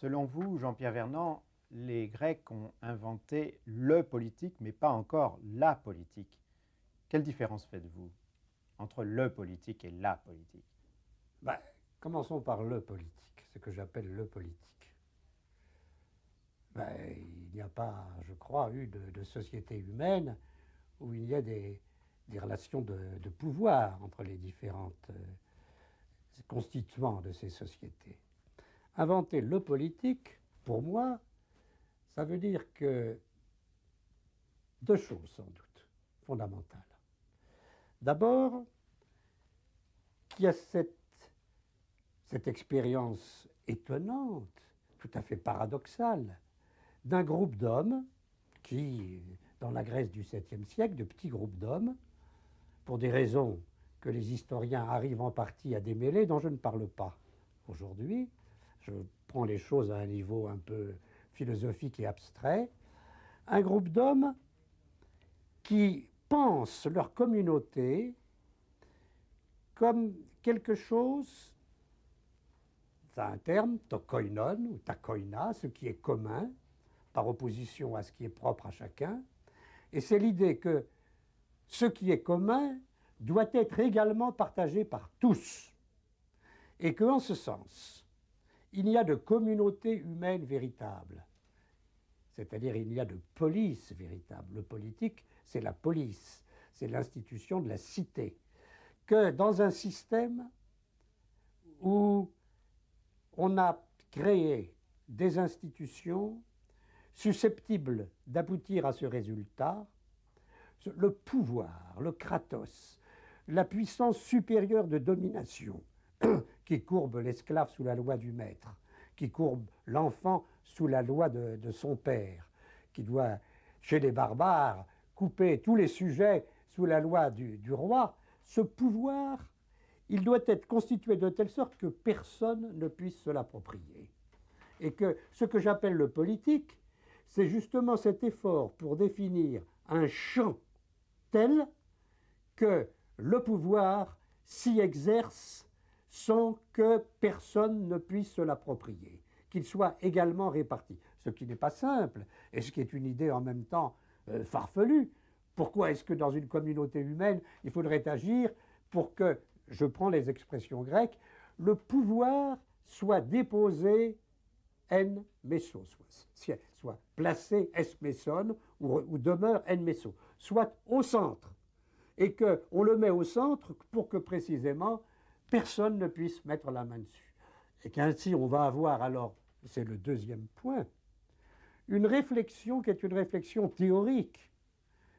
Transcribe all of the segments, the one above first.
Selon vous, Jean-Pierre Vernant, les Grecs ont inventé le politique, mais pas encore la politique. Quelle différence faites-vous entre le politique et la politique? Ben, Commençons par le politique, ce que j'appelle le politique. Ben, il n'y a pas, je crois, eu de, société humaine où il y a des, relations de, pouvoir entre les différentes euh, constituants de ces sociétés. Inventer le politique, pour moi, ça veut dire que deux choses sans doute fondamentales. D'abord, qu'il y a cette, expérience étonnante, tout à fait paradoxale, d'un groupe d'hommes qui, dans la Grèce du 7e siècle, de petits groupes d'hommes, pour des raisons que les historiens arrivent en partie à démêler, dont je ne parle pas aujourd'hui, je prends les choses à un niveau un peu philosophique et abstrait, un groupe d'hommes qui pensent leur communauté comme quelque chose, c'est un terme, tokoinon ou takoina, ce qui est commun, par opposition à ce qui est propre à chacun, et c'est l'idée que ce qui est commun doit être également partagé par tous, et qu'en ce sens, il y a de communauté humaine véritable. C'est-à-dire il y a de police véritable. Le politique, c'est la police, c'est l'institution de la cité. Que dans un système où on a créé des institutions susceptibles d'aboutir à ce résultat, le pouvoir, le kratos, la puissance supérieure de domination, qui courbe l'esclave sous la loi du maître, qui courbe l'enfant sous la loi de, son père, qui doit, chez les barbares, couper tous les sujets sous la loi du, du roi, ce pouvoir, il doit être constitué de telle sorte que personne ne puisse se l'approprier. Et que ce que j'appelle le politique, c'est justement cet effort pour définir un champ tel que le pouvoir s'y exerce sans que personne ne puisse se l'approprier, qu'il soit également réparti. Ce qui n'est pas simple, et ce qui est une idée en même temps euh, farfelue. Pourquoi est-ce que dans une communauté humaine, il faudrait agir pour que, je prends les expressions grecques, le pouvoir soit déposé en meso, soit, placé es meson ou, demeure en meso, soit au centre, et qu'on le met au centre pour que précisément personne ne puisse mettre la main dessus. Et qu'ainsi on va avoir alors, c'est le deuxième point, une réflexion qui est une réflexion théorique,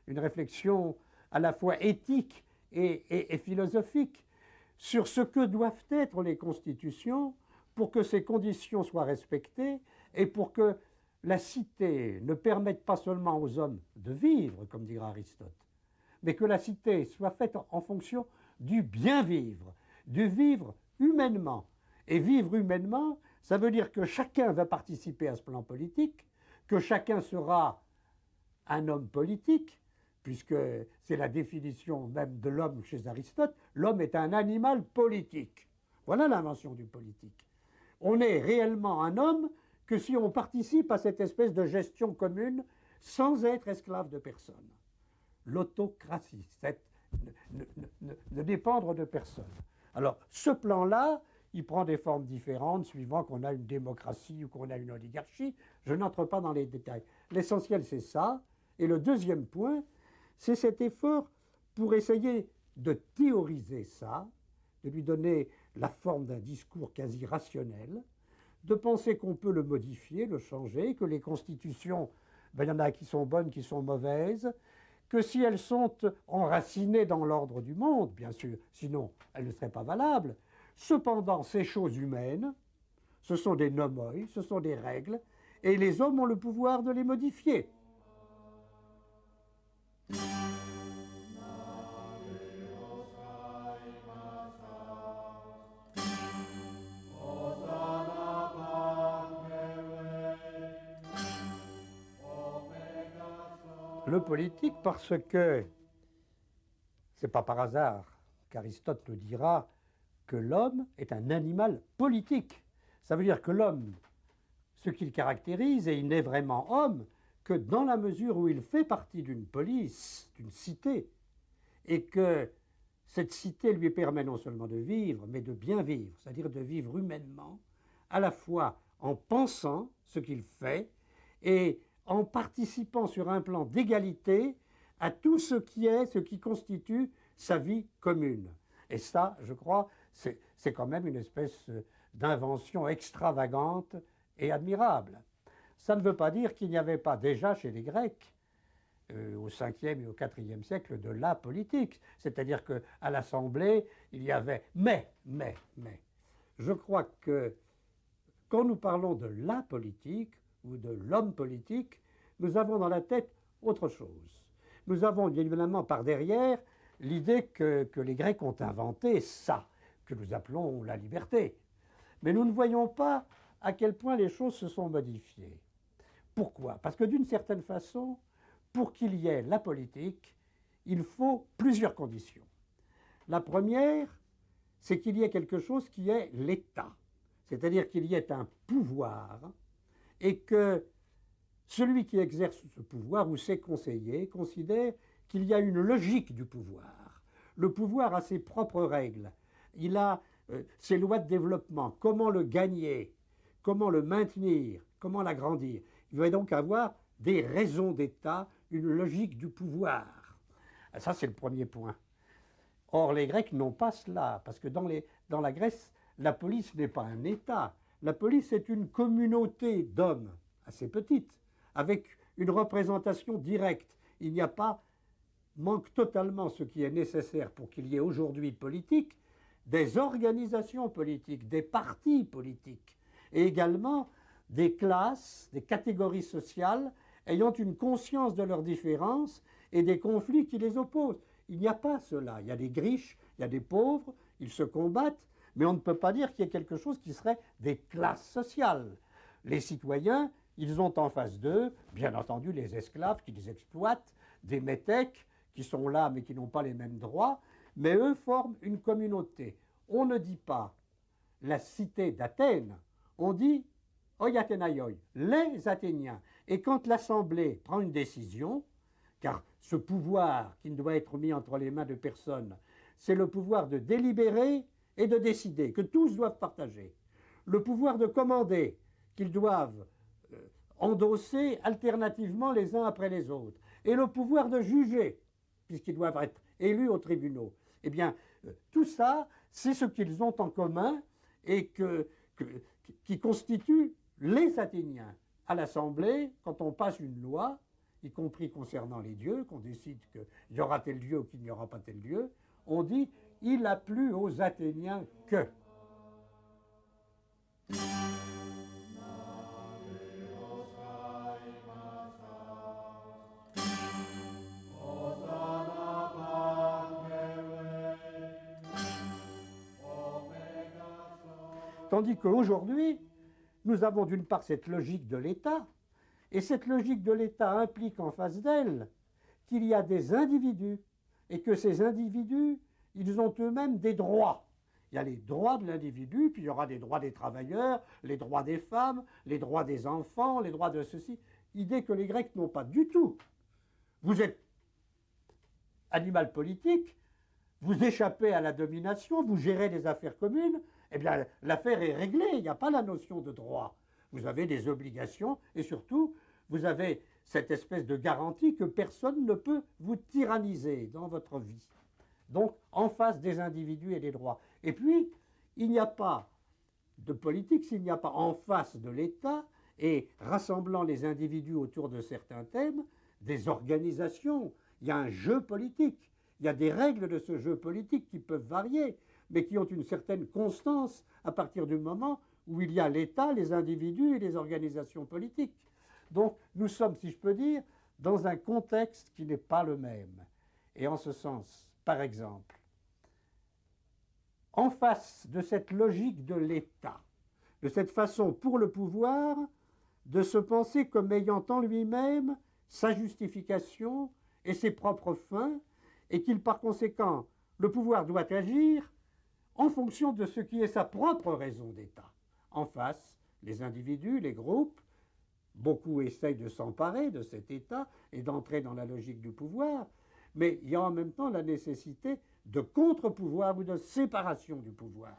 une réflexion à la fois éthique et, philosophique sur ce que doivent être les constitutions pour que ces conditions soient respectées et pour que la cité ne permette pas seulement aux hommes de vivre, comme dira Aristote, mais que la cité soit faite en fonction du bien vivre, du vivre humainement. Et vivre humainement, ça veut dire que chacun va participer à ce plan politique, que chacun sera un homme politique, puisque c'est la définition même de l'homme chez Aristote, l'homme est un animal politique. Voilà l'invention du politique. On est réellement un homme que si on participe à cette espèce de gestion commune sans être esclave de personne. L'autocratie, ne dépendre de personne. Alors, ce plan-là, il prend des formes différentes suivant qu'on a une démocratie ou qu'on a une oligarchie. Je n'entre pas dans les détails. L'essentiel, c'est ça. Et le deuxième point, c'est cet effort pour essayer de théoriser ça, de lui donner la forme d'un discours quasi rationnel, de penser qu'on peut le modifier, le changer, que les constitutions, ben, il y en a qui sont bonnes, qui sont mauvaises, que si elles sont enracinées dans l'ordre du monde, bien sûr, sinon elles ne seraient pas valables. Cependant, ces choses humaines, ce sont des nomoi, ce sont des règles, et les hommes ont le pouvoir de les modifier. Politique parce que, c'est pas par hasard qu'Aristote nous dira que l'homme est un animal politique. Ça veut dire que l'homme ce qu'il caractérise, et il n'est vraiment homme que dans la mesure où il fait partie d'une police, d'une cité, et que cette cité lui permet non seulement de vivre, mais de bien vivre, c'est-à-dire de vivre humainement, à la fois en pensant ce qu'il fait et en participant sur un plan d'égalité à tout ce qui est, ce qui constitue sa vie commune. Et ça, je crois, c'est quand même une espèce d'invention extravagante et admirable. Ça ne veut pas dire qu'il n'y avait pas déjà chez les Grecs, euh, au 5e et au 4e siècle, de la politique. C'est-à-dire qu'à l'Assemblée, il y avait. Mais, mais, mais, je crois que quand nous parlons de la politique ou de l'homme politique, nous avons dans la tête autre chose. Nous avons évidemment par derrière l'idée que, que les Grecs ont inventé ça, que nous appelons la liberté. Mais nous ne voyons pas à quel point les choses se sont modifiées. Pourquoi? Parce que d'une certaine façon, pour qu'il y ait la politique, il faut plusieurs conditions. La première, c'est qu'il y ait quelque chose qui est l'État, c'est-à-dire qu'il y ait un pouvoir et que celui qui exerce ce pouvoir ou ses conseillers considère qu'il y a une logique du pouvoir. Le pouvoir a ses propres règles, il a euh, ses lois de développement, comment le gagner, comment le maintenir, comment l'agrandir? Il va donc avoir des raisons d'État, une logique du pouvoir. Ah, ça, c'est le premier point. Or, les Grecs n'ont pas cela, parce que dans, dans la Grèce, la police n'est pas un État. La police est une communauté d'hommes, assez petite, avec une représentation directe. Il n'y a pas, manque totalement ce qui est nécessaire pour qu'il y ait aujourd'hui politique, des organisations politiques, des partis politiques, et également des classes, des catégories sociales ayant une conscience de leurs différences et des conflits qui les opposent. Il n'y a pas cela. Il y a des riches, il y a des pauvres, ils se combattent, mais on ne peut pas dire qu'il y ait quelque chose qui serait des classes sociales. Les citoyens, ils ont en face d'eux, bien entendu, les esclaves qui les exploitent, des métèques qui sont là mais qui n'ont pas les mêmes droits, mais eux forment une communauté. On ne dit pas la cité d'Athènes, on dit Oyatenayoi, les Athéniens. Et quand l'Assemblée prend une décision, car ce pouvoir qui ne doit être mis entre les mains de personne, c'est le pouvoir de délibérer et de décider, que tous doivent partager. Le pouvoir de commander, qu'ils doivent euh, endosser alternativement les uns après les autres. Et le pouvoir de juger, puisqu'ils doivent être élus aux tribunaux. Eh bien, euh, tout ça, c'est ce qu'ils ont en commun et que, qui constitue les Athéniens. À l'Assemblée, quand on passe une loi, y compris concernant les dieux, qu'on décide qu'il y aura tel dieu ou qu'il n'y aura pas tel dieu, on dit il a plu aux Athéniens que. Tandis qu'aujourd'hui, nous avons d'une part cette logique de l'État, et cette logique de l'État implique en face d'elle qu'il y a des individus, et que ces individus, ils ont eux-mêmes des droits. Il y a les droits de l'individu, puis il y aura les droits des travailleurs, les droits des femmes, les droits des enfants, les droits de ceci. Idée que les Grecs n'ont pas du tout. Vous êtes animal politique, vous échappez à la domination, vous gérez les affaires communes, eh bien l'affaire est réglée, il n'y a pas la notion de droit. Vous avez des obligations et surtout, vous avez cette espèce de garantie que personne ne peut vous tyranniser dans votre vie. Donc, en face des individus et des droits. Et puis, il n'y a pas de politique s'il n'y a pas en face de l'État et rassemblant les individus autour de certains thèmes, des organisations. Il y a un jeu politique. Il y a des règles de ce jeu politique qui peuvent varier mais qui ont une certaine constance à partir du moment où il y a l'État, les individus et les organisations politiques. Donc nous sommes, si je peux dire, dans un contexte qui n'est pas le même. Et en ce sens, par exemple, en face de cette logique de l'État, de cette façon pour le pouvoir de se penser comme ayant en lui-même sa justification et ses propres fins, et qu'il par conséquent, le pouvoir doit agir en fonction de ce qui est sa propre raison d'État. En face, les individus, les groupes. Beaucoup essayent de s'emparer de cet État et d'entrer dans la logique du pouvoir, mais il y a en même temps la nécessité de contre-pouvoir ou de séparation du pouvoir.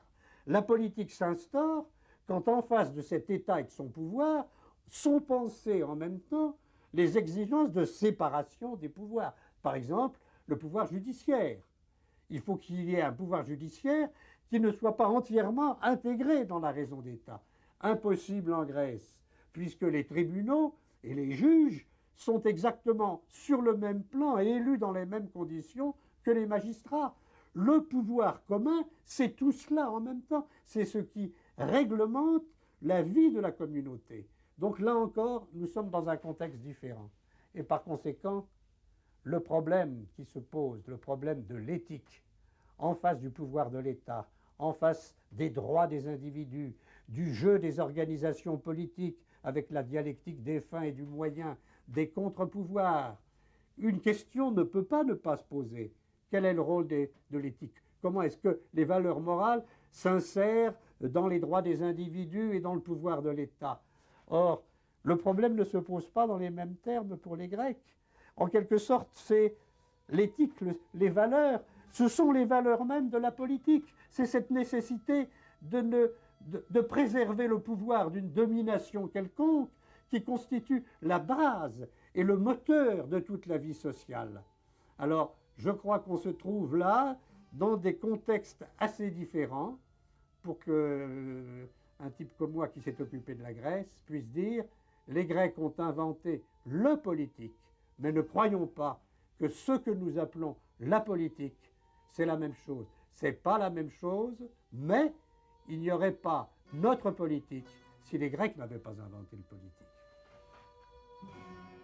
La politique s'instaure quand en face de cet État et de son pouvoir sont pensées en même temps les exigences de séparation des pouvoirs. Par exemple, le pouvoir judiciaire. Il faut qu'il y ait un pouvoir judiciaire qui ne soit pas entièrement intégré dans la raison d'État. Impossible en Grèce, puisque les tribunaux et les juges sont exactement sur le même plan et élus dans les mêmes conditions que les magistrats. Le pouvoir commun, c'est tout cela en même temps. C'est ce qui réglemente la vie de la communauté. Donc là encore, nous sommes dans un contexte différent. Et par conséquent, le problème qui se pose, le problème de l'éthique, en face du pouvoir de l'État, en face des droits des individus, du jeu des organisations politiques avec la dialectique des fins et du moyen, des contre-pouvoirs, une question ne peut pas ne pas se poser. Quel est le rôle de l'éthique? Comment est-ce que les valeurs morales s'insèrent dans les droits des individus et dans le pouvoir de l'État? Or, le problème ne se pose pas dans les mêmes termes pour les Grecs. En quelque sorte, c'est l'éthique, les valeurs, ce sont les valeurs mêmes de la politique. C'est cette nécessité de, de préserver le pouvoir d'une domination quelconque qui constitue la base et le moteur de toute la vie sociale. Alors, je crois qu'on se trouve là dans des contextes assez différents pour que euh, un type comme moi qui s'est occupé de la Grèce puisse dire les Grecs ont inventé le politique, mais ne croyons pas que ce que nous appelons la politique, c'est la même chose. C'est pas la même chose, mais il n'y aurait pas notre politique si les Grecs n'avaient pas inventé le politique.